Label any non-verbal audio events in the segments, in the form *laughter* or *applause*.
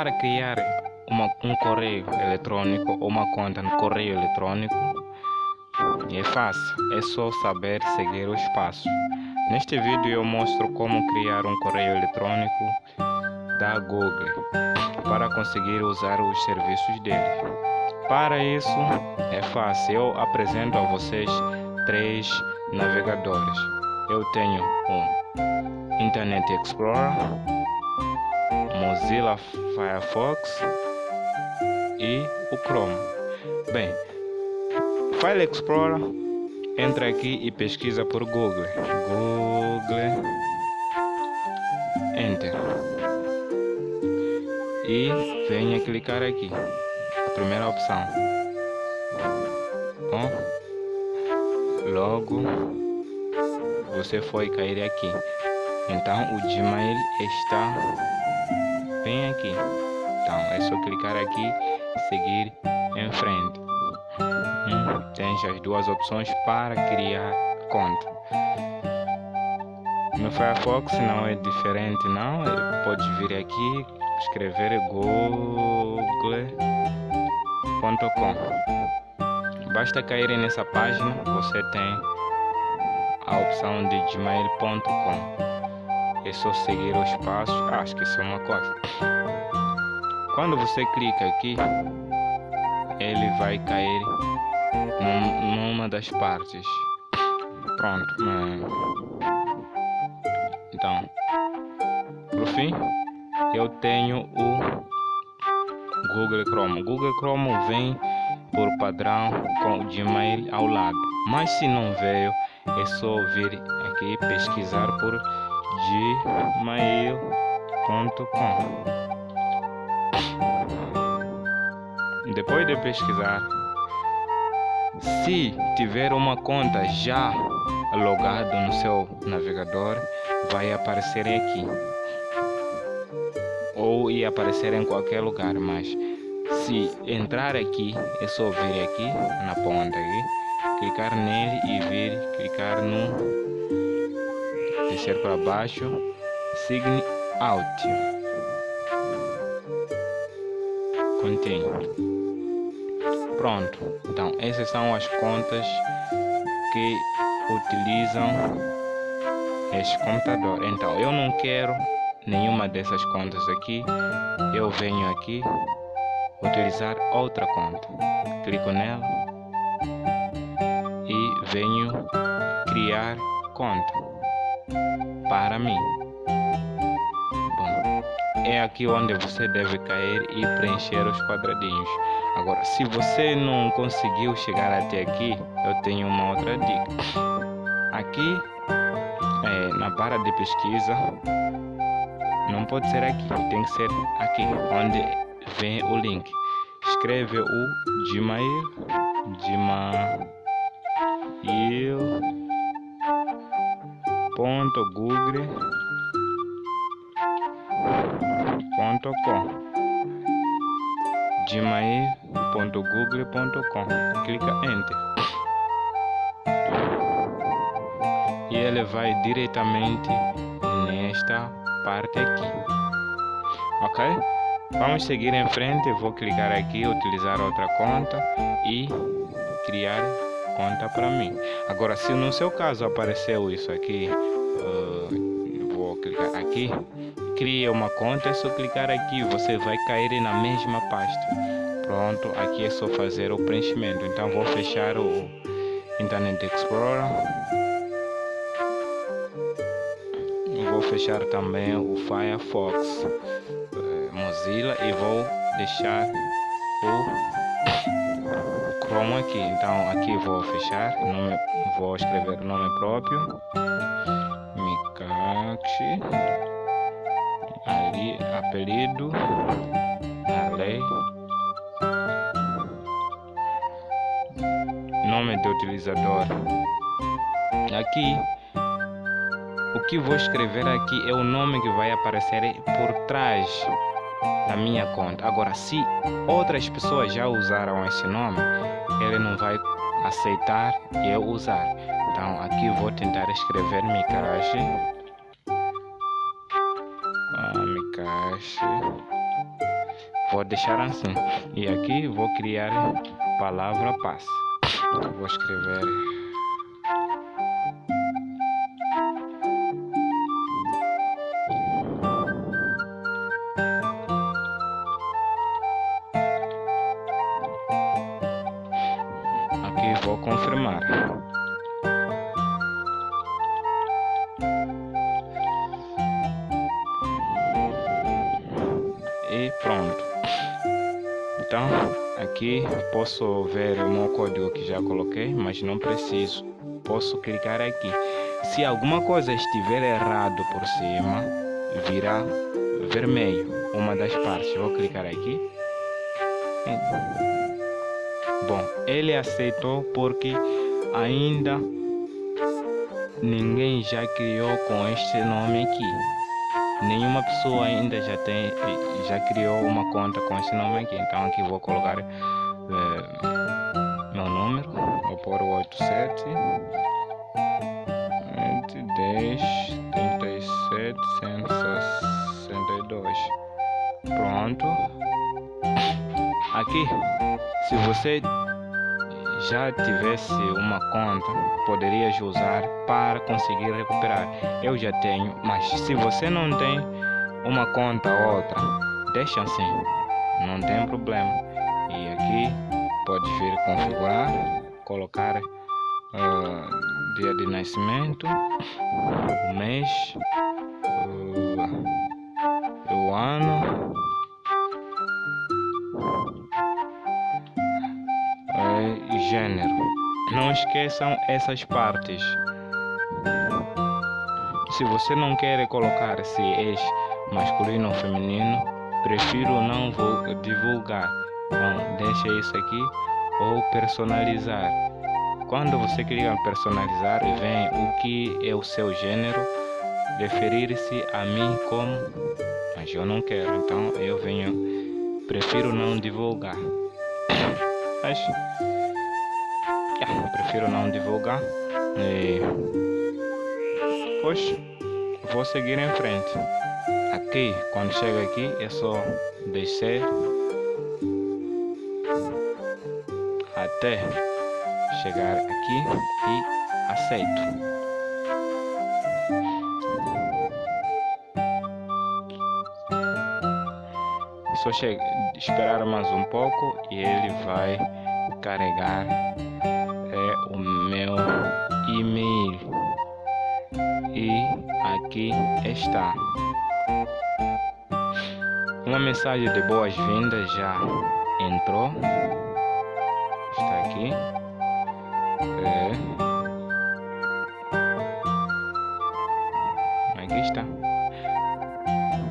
para criar uma, um correio eletrônico ou uma conta no correio eletrônico é fácil, é só saber seguir os passos. Neste vídeo eu mostro como criar um correio eletrônico da Google para conseguir usar os serviços dele. Para isso é fácil, eu apresento a vocês três navegadores. Eu tenho o Internet Explorer, Mozilla Firefox e o Chrome. Bem, File Explorer, entra aqui e pesquisa por Google. Google, Enter. E venha clicar aqui, a primeira opção. Bom, logo você foi cair aqui. Então o Gmail está bem aqui. Então é só clicar aqui e seguir em frente. Hum, tem as duas opções para criar conta. No Firefox não é diferente não, pode vir aqui escrever google.com Basta cair nessa página, você tem a opção de gmail.com É só seguir os passos, ah, esqueci uma coisa Quando você clica aqui, ele vai cair num, numa das partes Pronto, então, por fim, eu tenho o Google Chrome. Google Chrome vem por padrão com o Gmail ao lado. Mas se não veio, é só vir aqui pesquisar por gmail.com. Depois de pesquisar, se tiver uma conta já logada no seu navegador, vai aparecer aqui ou ia aparecer em qualquer lugar, mas se entrar aqui, é só vir aqui na ponta aqui, clicar nele e vir, clicar no descer para baixo, sign out. Continue. Pronto. Então, essas são as contas que utilizam este computador. Então, eu não quero nenhuma dessas contas aqui, eu venho aqui utilizar outra conta. Clico nela e venho criar conta para mim. Bom, é aqui onde você deve cair e preencher os quadradinhos. Agora, se você não conseguiu chegar até aqui, eu tenho uma outra dica. Aqui, é, na barra de pesquisa, não pode ser aqui, tem que ser aqui, onde vem o link. Escreve o Gmail, Gmail ponto google ponto com. Gmail.google.com clica enter. E ele vai diretamente nesta parte aqui. Ok? Vamos seguir em frente vou clicar aqui utilizar outra conta e criar conta para mim. Agora se no seu caso apareceu isso aqui uh, vou clicar aqui cria uma conta é só clicar aqui você vai cair na mesma pasta. Pronto aqui é só fazer o preenchimento. Então vou fechar o Internet Explorer. Vou fechar também o Firefox eh, Mozilla e vou deixar o Chrome aqui. Então aqui vou fechar nome, vou escrever nome próprio. Mikachi ali apelido lei nome do utilizador. Aqui o que vou escrever aqui é o nome que vai aparecer por trás da minha conta. Agora, se outras pessoas já usaram esse nome, ele não vai aceitar eu usar. Então, aqui vou tentar escrever Mikashi. Ah, Mikashi. vou deixar assim e aqui vou criar palavra paz vou escrever confirmar e pronto. Então aqui posso ver o meu código que já coloquei mas não preciso. Posso clicar aqui. Se alguma coisa estiver errado por cima virá vermelho uma das partes. Vou clicar aqui bom ele aceitou porque ainda ninguém já criou com este nome aqui. Nenhuma pessoa ainda já tem já criou uma conta com esse nome aqui. Então aqui vou colocar é, meu número vou pôr o 87 10 37 162 pronto aqui se você já tivesse uma conta, poderias usar para conseguir recuperar. Eu já tenho, mas se você não tem uma conta ou outra, deixa assim, não tem problema. E aqui pode vir configurar, colocar uh, dia de nascimento, mês, uh, o ano gênero. Não esqueçam essas partes. Se você não quer colocar se és masculino ou feminino, prefiro não divulgar. Então, deixa isso aqui ou personalizar. Quando você clica em personalizar, vem o que é o seu gênero, referir-se a mim como, mas eu não quero, então eu venho, prefiro não divulgar. *coughs* Mas prefiro não divulgar. E, pois, vou seguir em frente. Aqui, quando chega aqui, é só descer até chegar aqui e aceito. Só chega, esperar mais um pouco e ele vai carregar e-mail e aqui está. Uma mensagem de boas-vindas já entrou. Está aqui. É. aqui está?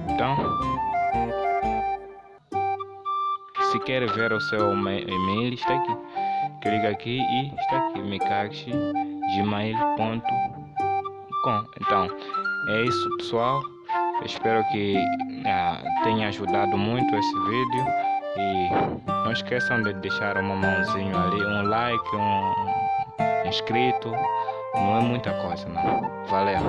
Então se quer ver o seu e-mail está aqui. Clica aqui e está aqui mikaxi.gmail.com então é isso pessoal. Espero que ah, tenha ajudado muito esse vídeo. E não esqueçam de deixar uma mãozinha ali um like um inscrito. Não é muita coisa não. Valeu